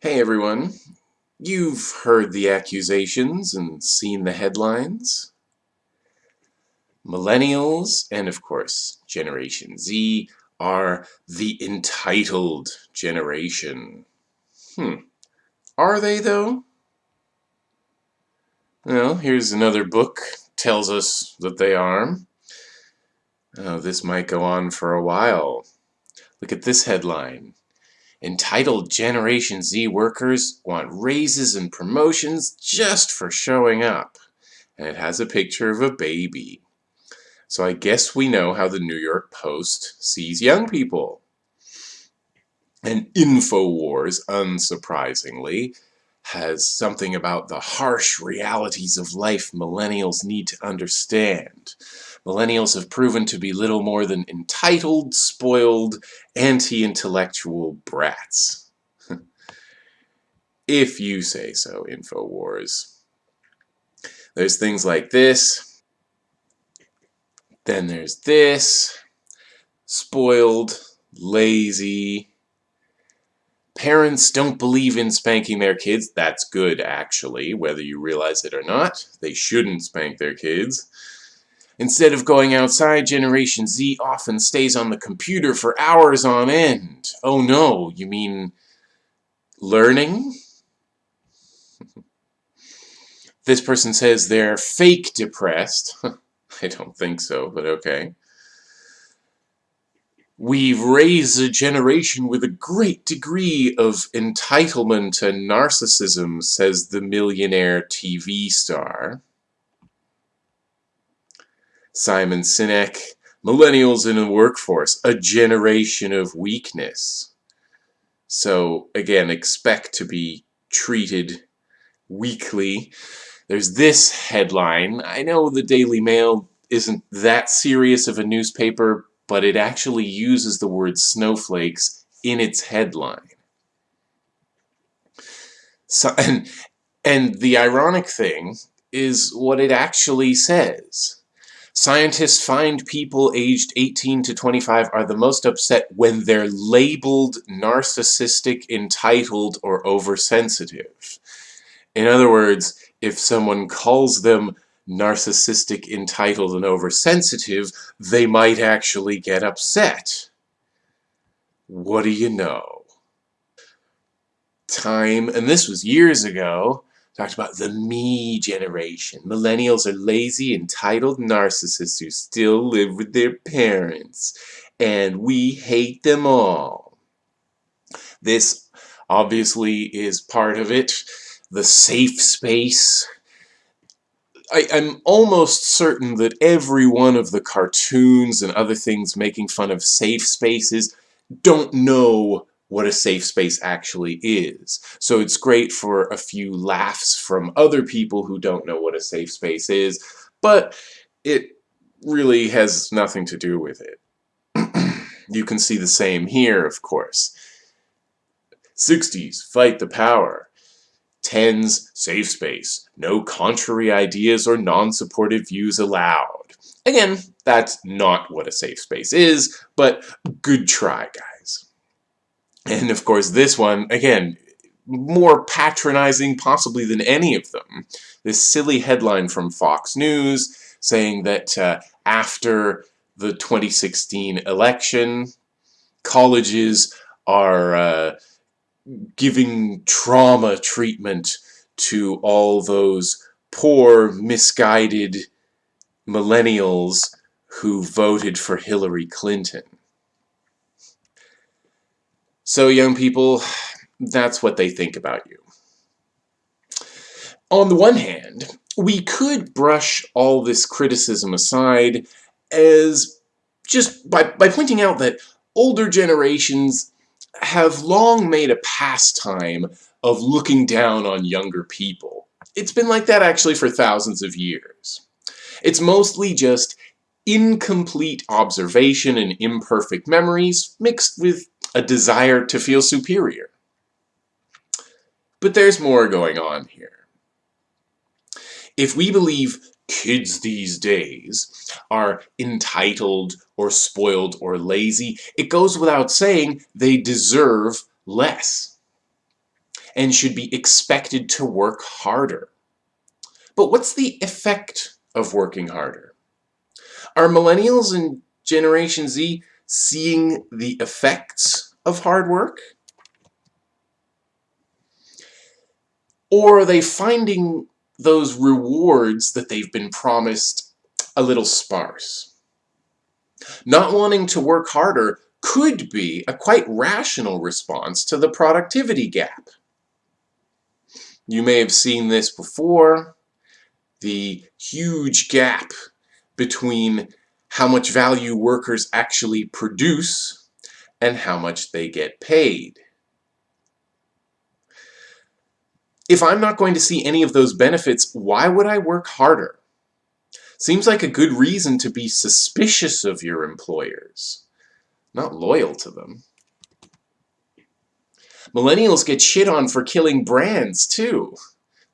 Hey everyone, you've heard the accusations and seen the headlines. Millennials, and of course Generation Z, are the entitled generation. Hmm, are they though? Well, here's another book tells us that they are. Oh, this might go on for a while. Look at this headline. Entitled Generation Z workers want raises and promotions just for showing up. And it has a picture of a baby. So I guess we know how the New York Post sees young people. And InfoWars, unsurprisingly, has something about the harsh realities of life millennials need to understand. Millennials have proven to be little more than entitled, spoiled, anti-intellectual brats. if you say so, InfoWars. There's things like this. Then there's this. Spoiled, lazy. Parents don't believe in spanking their kids. That's good, actually, whether you realize it or not. They shouldn't spank their kids. Instead of going outside, Generation Z often stays on the computer for hours on end. Oh no, you mean learning? this person says they're fake depressed. I don't think so, but okay. We've raised a generation with a great degree of entitlement and narcissism, says the millionaire TV star. Simon Sinek, millennials in the workforce, a generation of weakness. So again, expect to be treated weakly. There's this headline. I know the Daily Mail isn't that serious of a newspaper, but it actually uses the word snowflakes in its headline. So, and, and the ironic thing is what it actually says. Scientists find people aged 18 to 25 are the most upset when they're labeled narcissistic, entitled, or oversensitive. In other words, if someone calls them narcissistic, entitled, and oversensitive, they might actually get upset. What do you know? Time, and this was years ago, talked about the me generation. Millennials are lazy, entitled narcissists who still live with their parents. And we hate them all. This obviously is part of it. The safe space. I, am almost certain that every one of the cartoons and other things making fun of safe spaces don't know what a safe space actually is. So it's great for a few laughs from other people who don't know what a safe space is, but it really has nothing to do with it. you can see the same here, of course. 60s, fight the power. 10s, safe space. No contrary ideas or non-supportive views allowed. Again, that's not what a safe space is, but good try, guys. And of course this one, again, more patronizing possibly than any of them. This silly headline from Fox News saying that uh, after the 2016 election, colleges are uh, giving trauma treatment to all those poor, misguided millennials who voted for Hillary Clinton. So young people, that's what they think about you. On the one hand, we could brush all this criticism aside as just by, by pointing out that older generations have long made a pastime of looking down on younger people. It's been like that actually for thousands of years. It's mostly just incomplete observation and imperfect memories mixed with a desire to feel superior. But there's more going on here. If we believe kids these days are entitled or spoiled or lazy, it goes without saying they deserve less. and should be expected to work harder. But what's the effect of working harder? Are millennials and Generation Z seeing the effects of hard work? Or are they finding those rewards that they've been promised a little sparse? Not wanting to work harder could be a quite rational response to the productivity gap. You may have seen this before, the huge gap between how much value workers actually produce and how much they get paid. If I'm not going to see any of those benefits, why would I work harder? Seems like a good reason to be suspicious of your employers, not loyal to them. Millennials get shit on for killing brands, too.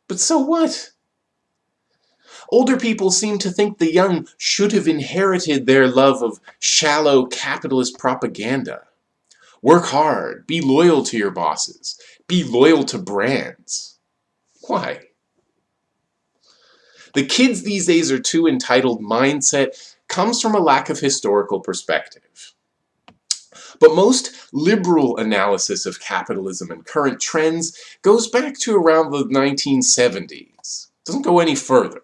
But so what? Older people seem to think the young should have inherited their love of shallow capitalist propaganda. Work hard, be loyal to your bosses, be loyal to brands. Why? The kids these days are too entitled mindset comes from a lack of historical perspective. But most liberal analysis of capitalism and current trends goes back to around the 1970s. Doesn't go any further.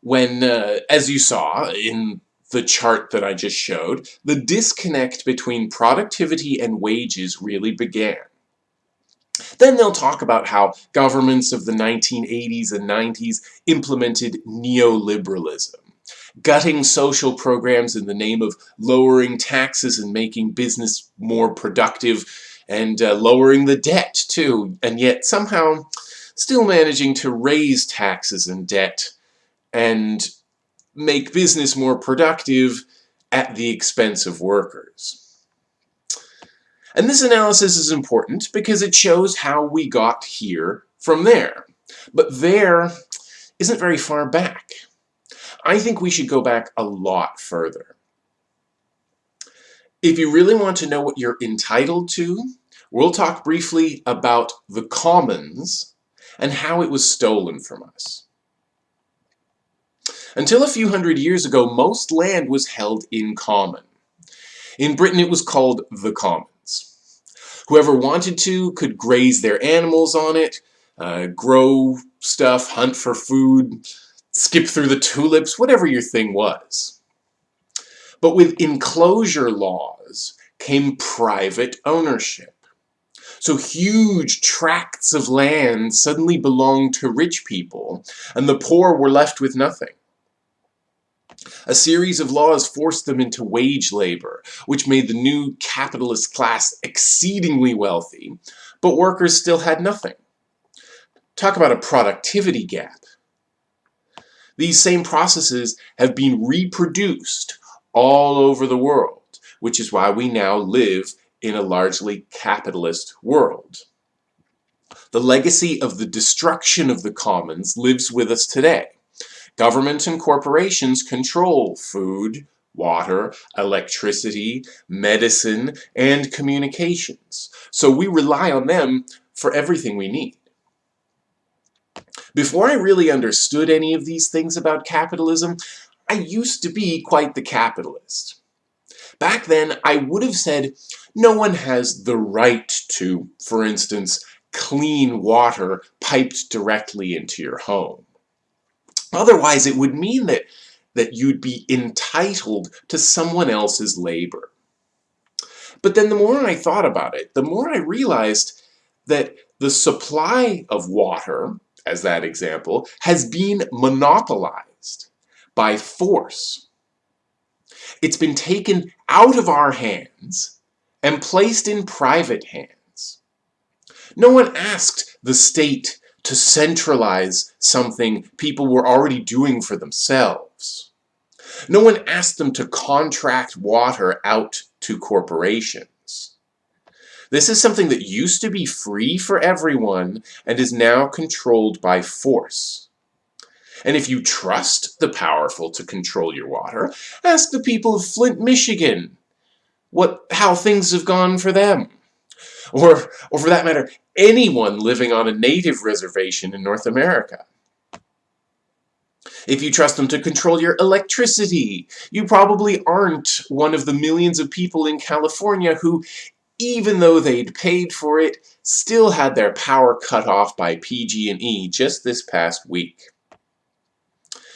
When, uh, as you saw in the chart that I just showed, the disconnect between productivity and wages really began. Then they'll talk about how governments of the 1980s and 90s implemented neoliberalism, gutting social programs in the name of lowering taxes and making business more productive and uh, lowering the debt too, and yet somehow still managing to raise taxes and debt and make business more productive at the expense of workers. And this analysis is important because it shows how we got here from there. But there isn't very far back. I think we should go back a lot further. If you really want to know what you're entitled to, we'll talk briefly about the commons and how it was stolen from us. Until a few hundred years ago, most land was held in common. In Britain, it was called the commons. Whoever wanted to could graze their animals on it, uh, grow stuff, hunt for food, skip through the tulips, whatever your thing was. But with enclosure laws came private ownership. So huge tracts of land suddenly belonged to rich people, and the poor were left with nothing. A series of laws forced them into wage labor, which made the new capitalist class exceedingly wealthy, but workers still had nothing. Talk about a productivity gap. These same processes have been reproduced all over the world, which is why we now live in a largely capitalist world. The legacy of the destruction of the commons lives with us today. Government and corporations control food, water, electricity, medicine, and communications. So we rely on them for everything we need. Before I really understood any of these things about capitalism, I used to be quite the capitalist. Back then, I would have said no one has the right to, for instance, clean water piped directly into your home. Otherwise, it would mean that, that you'd be entitled to someone else's labor. But then the more I thought about it, the more I realized that the supply of water, as that example, has been monopolized by force. It's been taken out of our hands and placed in private hands. No one asked the state to centralize something people were already doing for themselves. No one asked them to contract water out to corporations. This is something that used to be free for everyone and is now controlled by force. And if you trust the powerful to control your water, ask the people of Flint, Michigan what how things have gone for them. Or, or for that matter, anyone living on a native reservation in North America. If you trust them to control your electricity, you probably aren't one of the millions of people in California who, even though they'd paid for it, still had their power cut off by PG&E just this past week.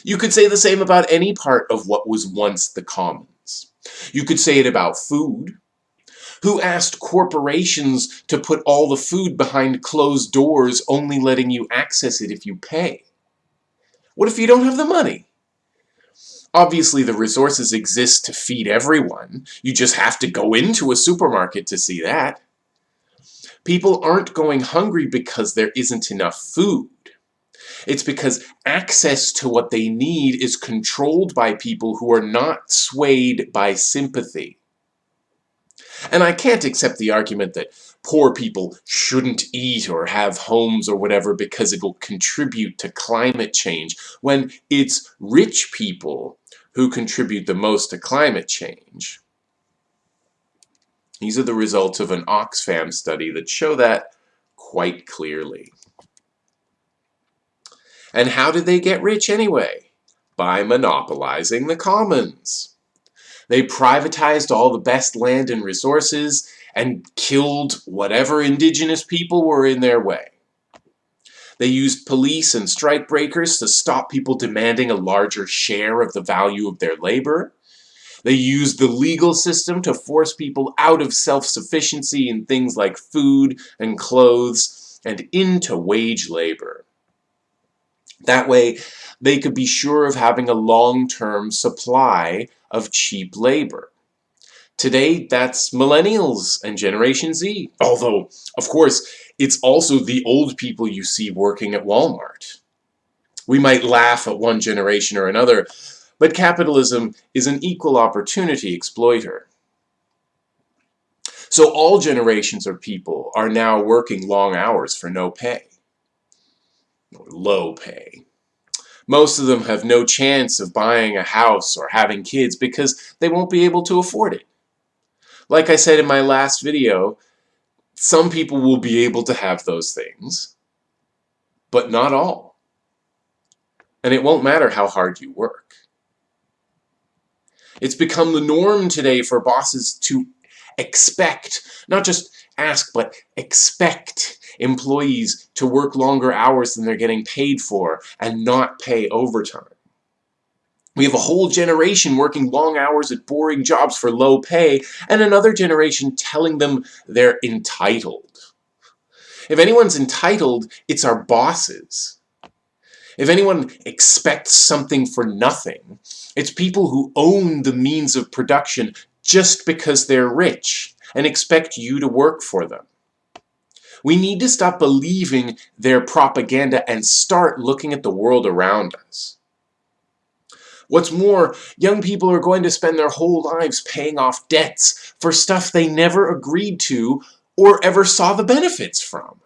You could say the same about any part of what was once the commons. You could say it about food. Who asked corporations to put all the food behind closed doors, only letting you access it if you pay? What if you don't have the money? Obviously, the resources exist to feed everyone. You just have to go into a supermarket to see that. People aren't going hungry because there isn't enough food. It's because access to what they need is controlled by people who are not swayed by sympathy. And I can't accept the argument that poor people shouldn't eat or have homes or whatever because it will contribute to climate change, when it's rich people who contribute the most to climate change. These are the results of an Oxfam study that show that quite clearly. And how did they get rich anyway? By monopolizing the commons. They privatized all the best land and resources and killed whatever indigenous people were in their way. They used police and strikebreakers to stop people demanding a larger share of the value of their labor. They used the legal system to force people out of self-sufficiency in things like food and clothes and into wage labor. That way, they could be sure of having a long-term supply of cheap labor. Today, that's millennials and Generation Z. Although, of course, it's also the old people you see working at Walmart. We might laugh at one generation or another, but capitalism is an equal opportunity exploiter. So all generations of people are now working long hours for no pay. Or low pay. Most of them have no chance of buying a house or having kids because they won't be able to afford it. Like I said in my last video, some people will be able to have those things, but not all. And it won't matter how hard you work. It's become the norm today for bosses to expect, not just ask, but expect employees to work longer hours than they're getting paid for and not pay overtime. We have a whole generation working long hours at boring jobs for low pay, and another generation telling them they're entitled. If anyone's entitled, it's our bosses. If anyone expects something for nothing, it's people who own the means of production just because they're rich and expect you to work for them. We need to stop believing their propaganda and start looking at the world around us. What's more, young people are going to spend their whole lives paying off debts for stuff they never agreed to or ever saw the benefits from.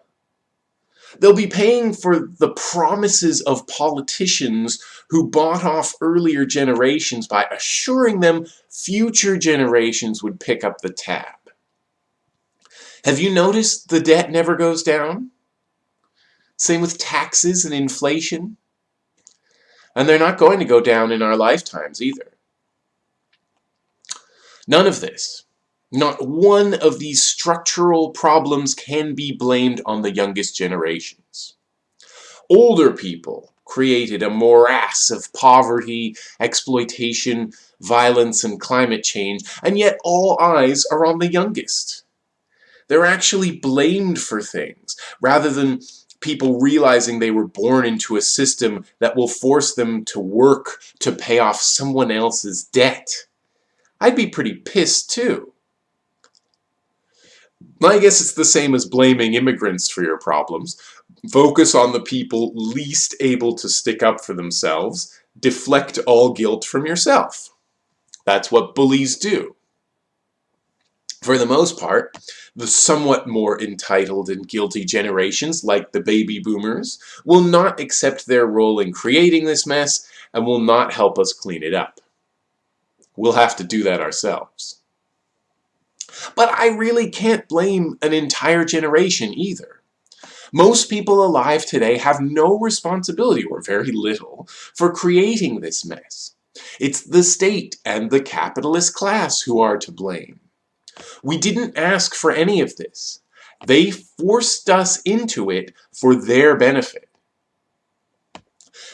They'll be paying for the promises of politicians who bought off earlier generations by assuring them future generations would pick up the tab. Have you noticed the debt never goes down? Same with taxes and inflation. And they're not going to go down in our lifetimes either. None of this, not one of these structural problems can be blamed on the youngest generations. Older people created a morass of poverty, exploitation, violence, and climate change, and yet all eyes are on the youngest. They're actually blamed for things, rather than people realizing they were born into a system that will force them to work to pay off someone else's debt. I'd be pretty pissed too. I guess it's the same as blaming immigrants for your problems. Focus on the people least able to stick up for themselves. Deflect all guilt from yourself. That's what bullies do. For the most part, the somewhat more entitled and guilty generations, like the baby boomers, will not accept their role in creating this mess and will not help us clean it up. We'll have to do that ourselves. But I really can't blame an entire generation either. Most people alive today have no responsibility, or very little, for creating this mess. It's the state and the capitalist class who are to blame. We didn't ask for any of this. They forced us into it for their benefit.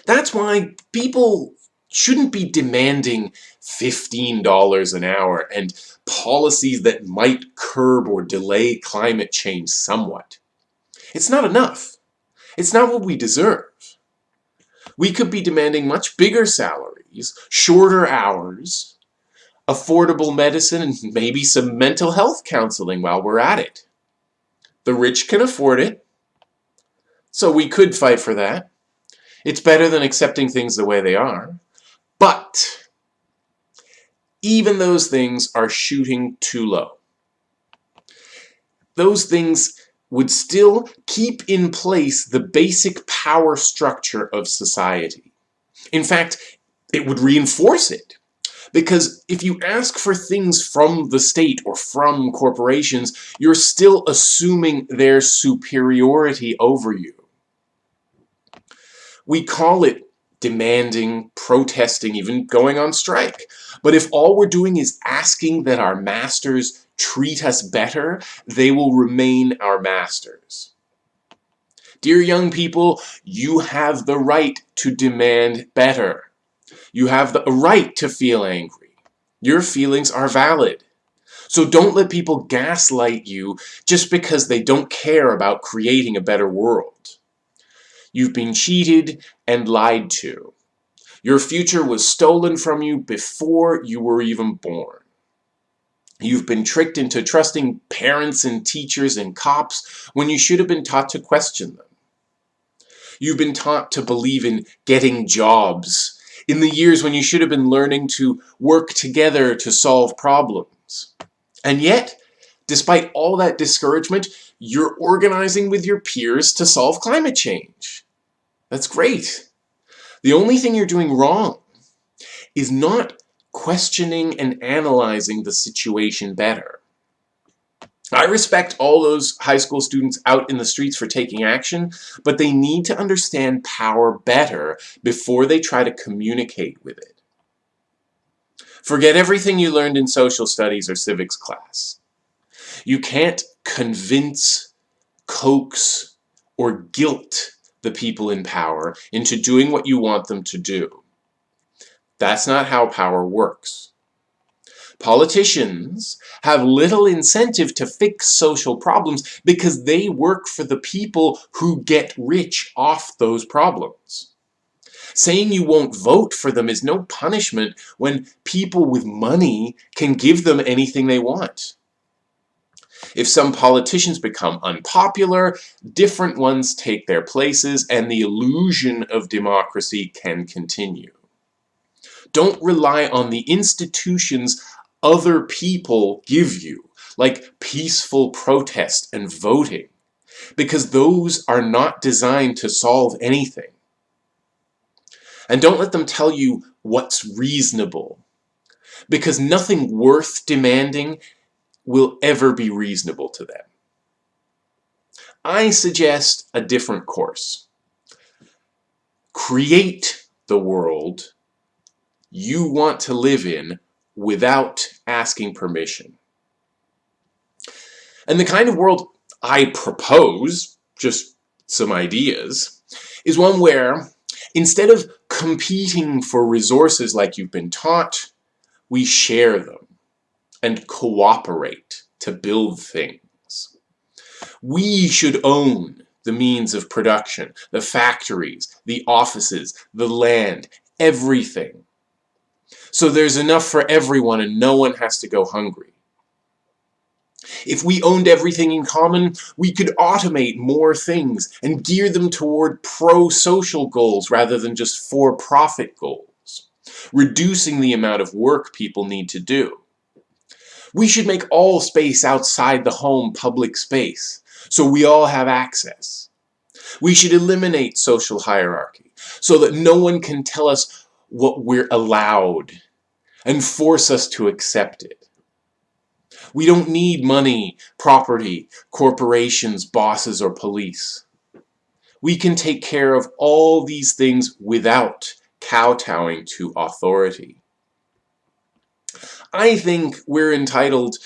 That's why people shouldn't be demanding $15 an hour and policies that might curb or delay climate change somewhat. It's not enough. It's not what we deserve. We could be demanding much bigger salaries, shorter hours, affordable medicine, and maybe some mental health counseling while we're at it. The rich can afford it, so we could fight for that. It's better than accepting things the way they are. But even those things are shooting too low. Those things would still keep in place the basic power structure of society. In fact, it would reinforce it. Because if you ask for things from the state or from corporations, you're still assuming their superiority over you. We call it demanding, protesting, even going on strike. But if all we're doing is asking that our masters treat us better, they will remain our masters. Dear young people, you have the right to demand better. You have the right to feel angry. Your feelings are valid. So don't let people gaslight you just because they don't care about creating a better world. You've been cheated and lied to. Your future was stolen from you before you were even born. You've been tricked into trusting parents and teachers and cops when you should have been taught to question them. You've been taught to believe in getting jobs in the years when you should have been learning to work together to solve problems. And yet, despite all that discouragement, you're organizing with your peers to solve climate change. That's great. The only thing you're doing wrong is not questioning and analyzing the situation better. I respect all those high school students out in the streets for taking action, but they need to understand power better before they try to communicate with it. Forget everything you learned in social studies or civics class. You can't convince, coax, or guilt the people in power into doing what you want them to do. That's not how power works. Politicians have little incentive to fix social problems because they work for the people who get rich off those problems. Saying you won't vote for them is no punishment when people with money can give them anything they want. If some politicians become unpopular, different ones take their places and the illusion of democracy can continue. Don't rely on the institutions other people give you, like peaceful protest and voting, because those are not designed to solve anything. And don't let them tell you what's reasonable, because nothing worth demanding will ever be reasonable to them. I suggest a different course. Create the world you want to live in without asking permission. And the kind of world I propose, just some ideas, is one where instead of competing for resources like you've been taught, we share them and cooperate to build things. We should own the means of production, the factories, the offices, the land, everything. So there's enough for everyone and no one has to go hungry. If we owned everything in common, we could automate more things and gear them toward pro-social goals rather than just for-profit goals, reducing the amount of work people need to do. We should make all space outside the home public space, so we all have access. We should eliminate social hierarchy, so that no one can tell us what we're allowed and force us to accept it. We don't need money, property, corporations, bosses, or police. We can take care of all these things without kowtowing to authority. I think we're entitled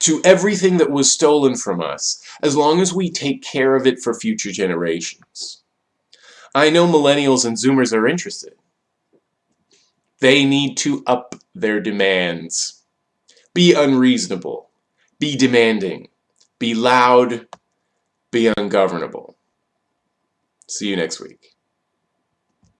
to everything that was stolen from us, as long as we take care of it for future generations. I know millennials and zoomers are interested. They need to up their demands. Be unreasonable. Be demanding. Be loud. Be ungovernable. See you next week.